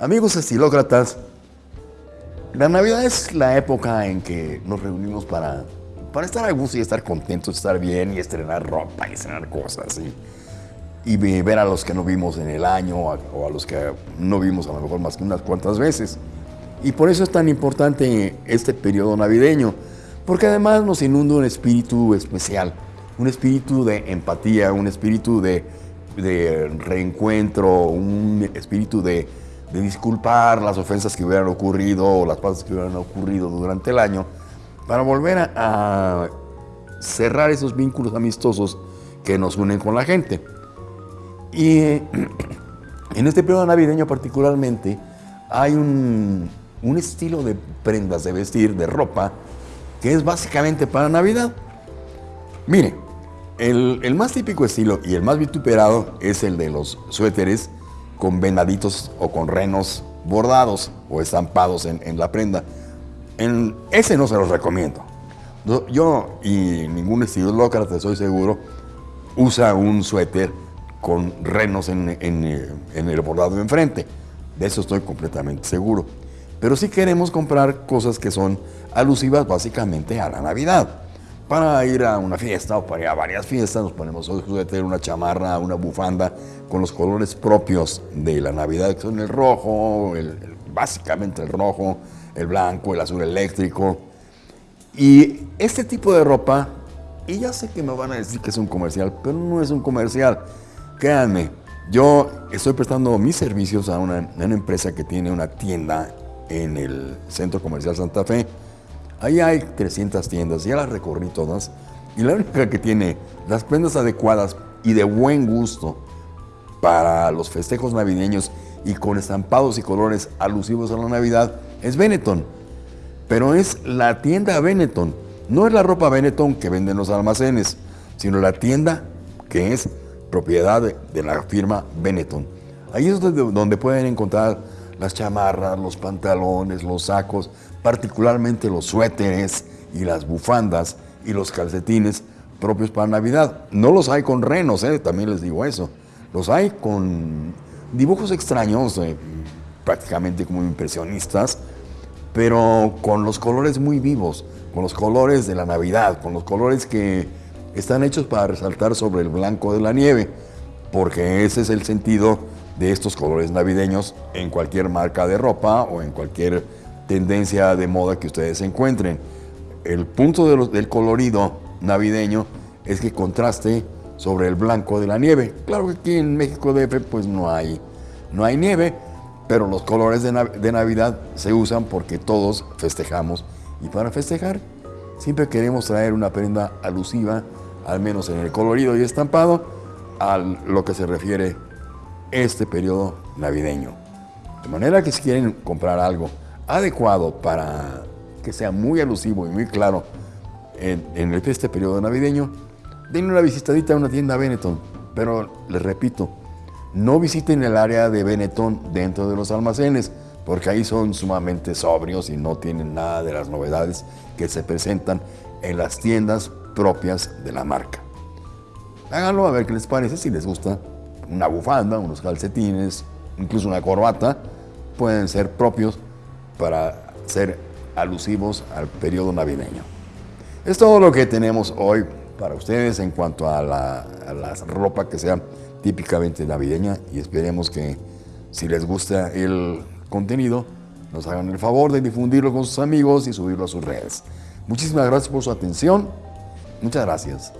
Amigos estilócratas, la Navidad es la época en que nos reunimos para, para estar a gusto y estar contentos, estar bien y estrenar ropa y estrenar cosas. Y, ver a los que no vimos en el año o a los que no vimos a lo mejor más que unas cuantas veces. Y por eso es tan importante este periodo navideño, porque además nos inunda un espíritu especial, un espíritu de empatía, un espíritu de, de reencuentro, un espíritu de de disculpar las ofensas que hubieran ocurrido o las cosas que hubieran ocurrido durante el año, para volver a, cerrar esos vínculos amistosos que nos unen con la gente. Y en este periodo navideño particularmente hay un, estilo de prendas de vestir, de ropa, que es básicamente para Navidad. Mire, el, el, más típico estilo y el más vituperado es el de los suéteres con venaditos o con renos bordados o estampados en, la prenda. En, ese no se los recomiendo. Yo y ningún estilócrata, estoy seguro, usa un suéter con renos en, el bordado enfrente. De eso estoy completamente seguro. Pero sí queremos comprar cosas que son alusivas básicamente a la Navidad para ir a una fiesta o para ir a varias fiestas, nos ponemos un suéter, una chamarra, una bufanda con los colores propios de la Navidad, que son el rojo, básicamente el rojo, el blanco, el azul eléctrico. Y este tipo de ropa, y ya sé que me van a decir que es un comercial, pero no es un comercial. Créanme, yo estoy prestando mis servicios a una, a una empresa que tiene una tienda en el Centro Comercial Santa Fe, Ahí hay 300 tiendas, ya las recorrí todas, y la única que tiene las prendas adecuadas y de buen gusto para los festejos navideños y con estampados y colores alusivos a la Navidad es Benetton. Pero es la tienda Benetton, no es la ropa Benetton que venden los almacenes, sino la tienda que es propiedad de, la firma Benetton. Ahí es donde pueden encontrar las chamarras, los pantalones, los sacos, particularmente los suéteres y las bufandas y los calcetines propios para Navidad. No los hay con renos, ¿eh? también les digo eso. Los hay con dibujos extraños, eh, prácticamente como impresionistas, pero con los colores muy vivos, con los colores de la Navidad, con los colores que están hechos para resaltar sobre el blanco de la nieve, porque ese es el sentido de estos colores navideños en cualquier marca de ropa o en cualquier tendencia de moda que ustedes encuentren. El punto del colorido navideño es que contraste sobre el blanco de la nieve. Claro que aquí en México DF pues no hay, no hay nieve, pero los colores de, de Navidad se usan porque todos festejamos. Y para festejar siempre queremos traer una prenda alusiva, al menos en el colorido y estampado, a lo que se refiere este periodo navideño. De manera que si quieren comprar algo adecuado para que sea muy alusivo y muy claro en, este periodo navideño, denle una visitadita a una tienda Benetton. Pero les repito, no visiten el área de Benetton dentro de los almacenes, porque ahí son sumamente sobrios y no tienen nada de las novedades que se presentan en las tiendas propias de la marca. Háganlo a ver qué les parece, si les gusta una bufanda, unos calcetines, incluso una corbata, pueden ser propios para ser alusivos al periodo navideño. Es todo lo que tenemos hoy para ustedes en cuanto a la, ropa que sea típicamente navideña y esperemos que si les gusta el contenido nos hagan el favor de difundirlo con sus amigos y subirlo a sus redes. Muchísimas gracias por su atención. Muchas gracias.